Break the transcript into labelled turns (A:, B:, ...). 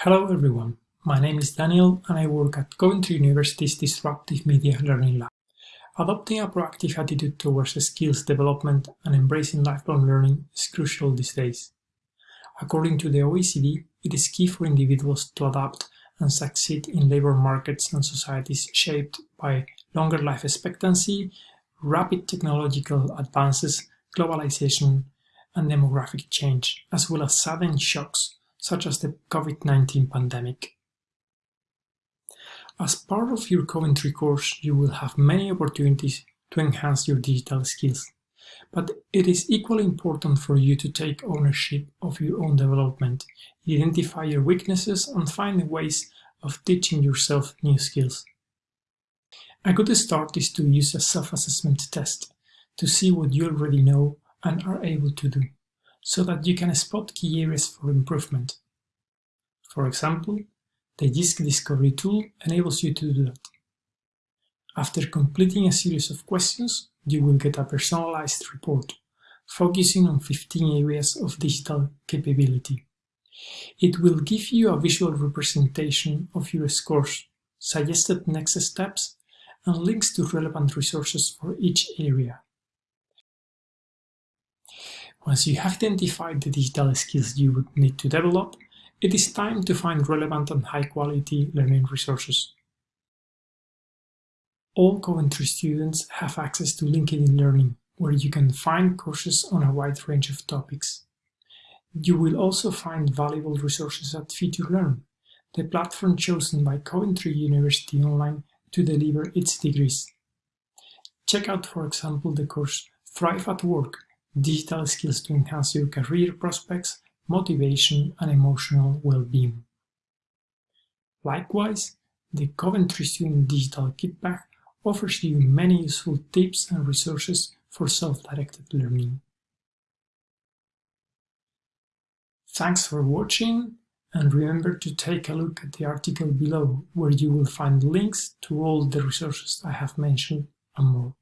A: Hello everyone, my name is Daniel and I work at Coventry University's Disruptive Media Learning Lab. Adopting a proactive attitude towards skills development and embracing lifelong learning is crucial these days. According to the OECD, it is key for individuals to adapt and succeed in labor markets and societies shaped by longer life expectancy, rapid technological advances, globalization, and demographic change, as well as sudden shocks such as the COVID-19 pandemic. As part of your Coventry course, you will have many opportunities to enhance your digital skills, but it is equally important for you to take ownership of your own development, identify your weaknesses and find ways of teaching yourself new skills. A good start is to use a self-assessment test to see what you already know and are able to do so that you can spot key areas for improvement. For example, the Jisc Discovery tool enables you to do that. After completing a series of questions, you will get a personalized report, focusing on 15 areas of digital capability. It will give you a visual representation of your scores, suggested next steps, and links to relevant resources for each area. Once you have identified the digital skills you would need to develop, it is time to find relevant and high-quality learning resources. All Coventry students have access to LinkedIn Learning, where you can find courses on a wide range of topics. You will also find valuable resources at FutureLearn, the platform chosen by Coventry University Online to deliver its degrees. Check out, for example, the course Thrive at Work, digital skills to enhance your career prospects, motivation, and emotional well-being. Likewise, the Coventry Student Digital Kit Bag offers you many useful tips and resources for self-directed learning. Thanks for watching and remember to take a look at the article below where you will find links to all the resources I have mentioned and more.